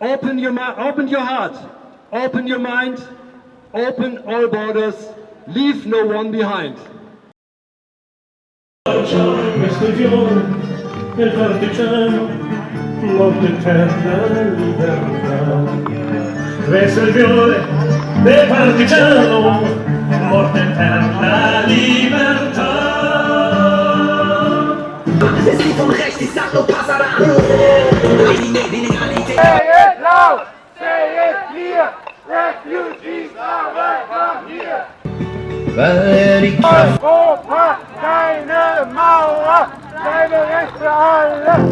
Open your, open your heart, open your mind, open all borders, leave no one behind. Questo il del partigiano, morte eterna libertà. Questo il fiore del partigiano, morte eterna libertà. Es ist von rechts, ich sag nur Passaran. Refugees are welcome here! Europa, keine Mauer, deine Rechte alle!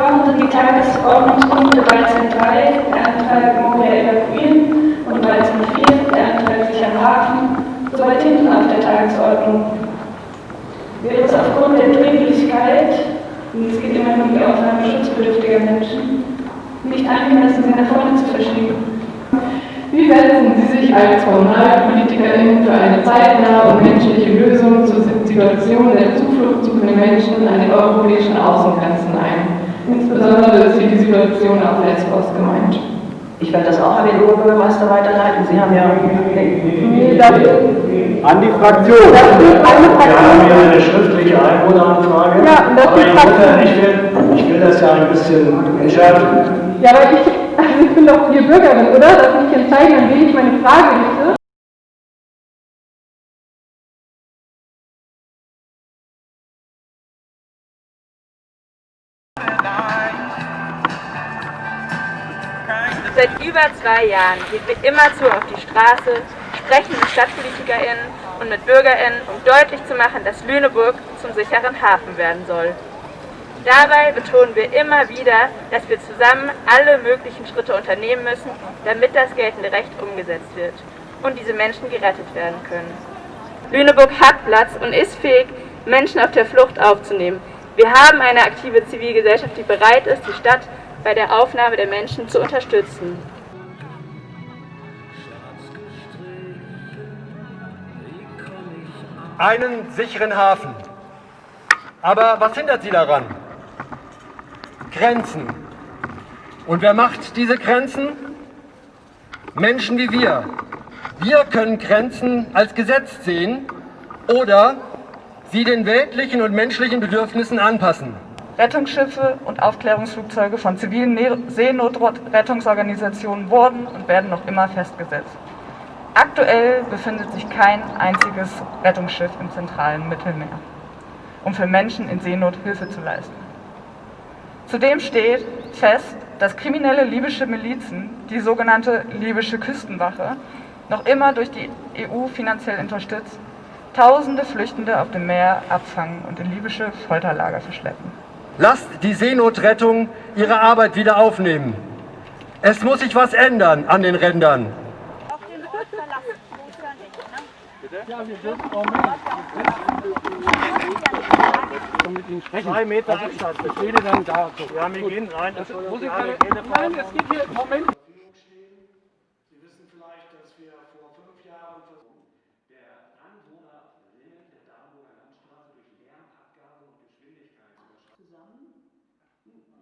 Warum sind die Tagesordnungspunkte Balzen 3, der Antrag Moria evakuieren, und Balzen 4, der Antrag sicheren Hafen, so weit hinten auf der Tagesordnung? Wäre es aufgrund der Dringlichkeit, und es geht immer um die Aufnahme schutzbedürftiger Menschen, nicht angemessen, sie nach vorne zu verschieben? Wie setzen Sie sich als KommunalpolitikerInnen für eine zeitnahe und menschliche Lösung zur Situation der zufluchtsuchenden Menschen an den europäischen Außengrenzen ein? Insbesondere ist hier die Situation auf Lesbos gemeint. Ich werde das auch an den Oberbürgermeister weiterleiten. Sie haben ja... An die Fraktion. Wir haben hier eine schriftliche Einwohneranfrage. Ja, und das aber ist ich, Fraktion. will, ich, will, ich will das ja ein bisschen entschärfen. Ja, aber ich, also ich bin doch hier Bürgerin, oder? Darf ich entscheiden, an wen ich meine Frage richte? Seit über zwei Jahren gehen wir immerzu auf die Straße, sprechen mit StadtpolitikerInnen und mit BürgerInnen, um deutlich zu machen, dass Lüneburg zum sicheren Hafen werden soll. Dabei betonen wir immer wieder, dass wir zusammen alle möglichen Schritte unternehmen müssen, damit das geltende Recht umgesetzt wird und diese Menschen gerettet werden können. Lüneburg hat Platz und ist fähig, Menschen auf der Flucht aufzunehmen. Wir haben eine aktive Zivilgesellschaft, die bereit ist, die Stadt bei der Aufnahme der Menschen zu unterstützen. Einen sicheren Hafen. Aber was hindert sie daran? Grenzen. Und wer macht diese Grenzen? Menschen wie wir. Wir können Grenzen als Gesetz sehen oder sie den weltlichen und menschlichen Bedürfnissen anpassen. Rettungsschiffe und Aufklärungsflugzeuge von zivilen Ne- Seenotrettungsorganisationen wurden und werden noch immer festgesetzt. Aktuell befindet sich kein einziges Rettungsschiff im zentralen Mittelmeer, um für Menschen in Seenot Hilfe zu leisten. Zudem steht fest, dass kriminelle libysche Milizen, die sogenannte libysche Küstenwache, noch immer durch die EU finanziell unterstützt, tausende Flüchtende auf dem Meer abfangen und in libysche Folterlager verschleppen. Lasst die Seenotrettung ihre Arbeit wieder aufnehmen. Es muss sich was ändern an den Rändern. Zwei Meter Abstand. Ich rede dann da. Ja, wir gehen rein. Das Muss ich keine, nein, es geht hier, Moment. Sie wissen vielleicht, dass wir vor fünf Jahren versucht, der Anwohner Hum.